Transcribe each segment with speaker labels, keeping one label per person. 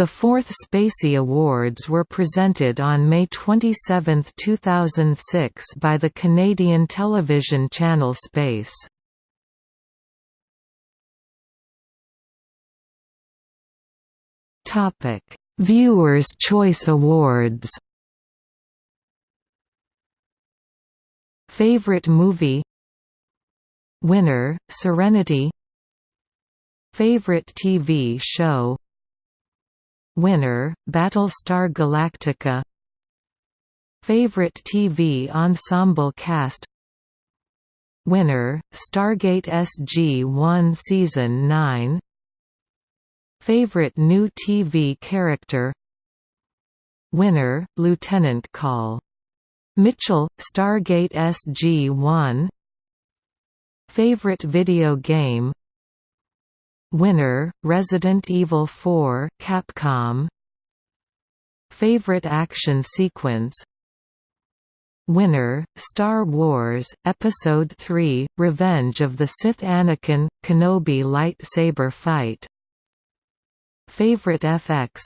Speaker 1: The fourth Spacey Awards were presented on May 27, 2006 by the Canadian television channel Space. Viewers' Choice Awards. Favorite movie. Winner, Serenity. Favorite TV show Winner, Battlestar Galactica. Favorite TV ensemble cast. Winner, Stargate SG-1 Season 9 Favorite new TV character. Winner, Lieutenant Call. Mitchell, Stargate SG-1 Favorite video game Winner, Resident Evil 4 Capcom. Favorite action sequence. Winner, Star Wars, Episode 3, Revenge of the Sith Anakin, Kenobi lightsaber fight. Favorite FX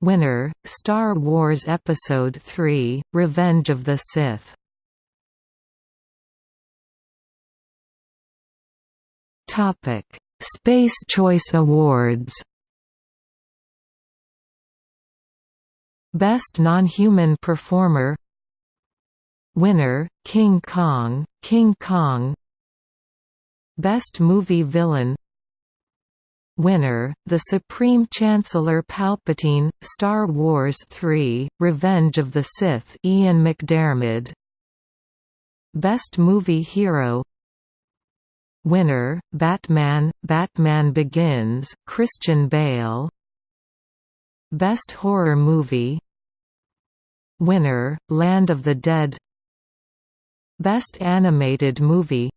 Speaker 1: Winner, Star Wars Episode 3, Revenge of the Sith. Topic Space Choice Awards. Best Non-Human Performer. Winner, King Kong, King Kong. Best Movie Villain. Winner, the Supreme Chancellor Palpatine, Star Wars 3, Revenge of the Sith Ian McDiarmid Best Movie Hero Winner, Batman, Batman Begins, Christian Bale. Best Horror Movie. Winner, Land of the Dead. Best Animated Movie.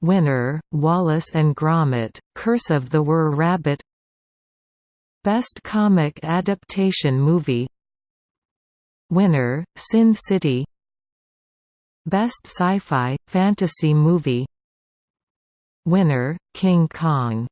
Speaker 1: Winner, Wallace and Gromit, Curse of the Were Rabbit. Best Comic Adaptation Movie. Winner, Sin City. Best Sci-Fi, Fantasy Movie Winner, King Kong